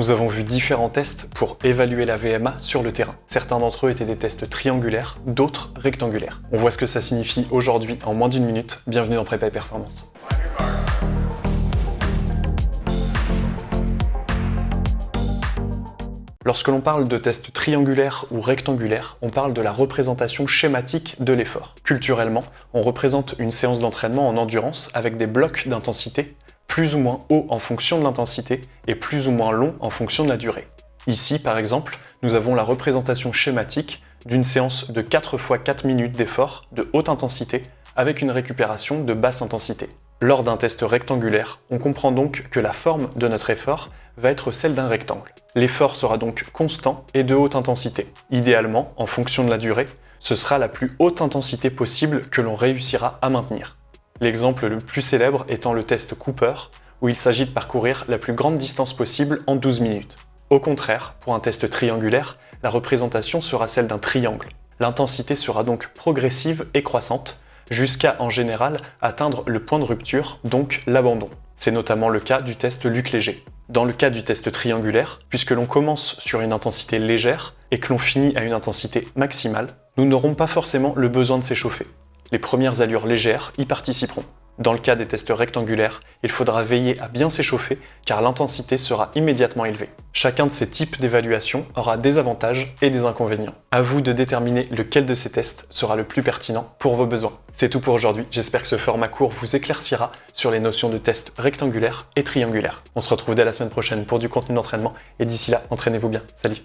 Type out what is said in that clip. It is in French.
Nous avons vu différents tests pour évaluer la VMA sur le terrain. Certains d'entre eux étaient des tests triangulaires, d'autres rectangulaires. On voit ce que ça signifie aujourd'hui en moins d'une minute. Bienvenue dans Prépa et Performance. Lorsque l'on parle de tests triangulaires ou rectangulaires, on parle de la représentation schématique de l'effort. Culturellement, on représente une séance d'entraînement en endurance avec des blocs d'intensité plus ou moins hauts en fonction de l'intensité et plus ou moins longs en fonction de la durée. Ici, par exemple, nous avons la représentation schématique d'une séance de 4 x 4 minutes d'effort de haute intensité avec une récupération de basse intensité. Lors d'un test rectangulaire, on comprend donc que la forme de notre effort va être celle d'un rectangle. L'effort sera donc constant et de haute intensité. Idéalement, en fonction de la durée, ce sera la plus haute intensité possible que l'on réussira à maintenir. L'exemple le plus célèbre étant le test Cooper, où il s'agit de parcourir la plus grande distance possible en 12 minutes. Au contraire, pour un test triangulaire, la représentation sera celle d'un triangle. L'intensité sera donc progressive et croissante, jusqu'à en général atteindre le point de rupture, donc l'abandon. C'est notamment le cas du test Luc Léger. Dans le cas du test triangulaire, puisque l'on commence sur une intensité légère et que l'on finit à une intensité maximale, nous n'aurons pas forcément le besoin de s'échauffer. Les premières allures légères y participeront. Dans le cas des tests rectangulaires, il faudra veiller à bien s'échauffer car l'intensité sera immédiatement élevée. Chacun de ces types d'évaluation aura des avantages et des inconvénients. À vous de déterminer lequel de ces tests sera le plus pertinent pour vos besoins. C'est tout pour aujourd'hui, j'espère que ce format court vous éclaircira sur les notions de tests rectangulaires et triangulaires. On se retrouve dès la semaine prochaine pour du contenu d'entraînement et d'ici là, entraînez-vous bien. Salut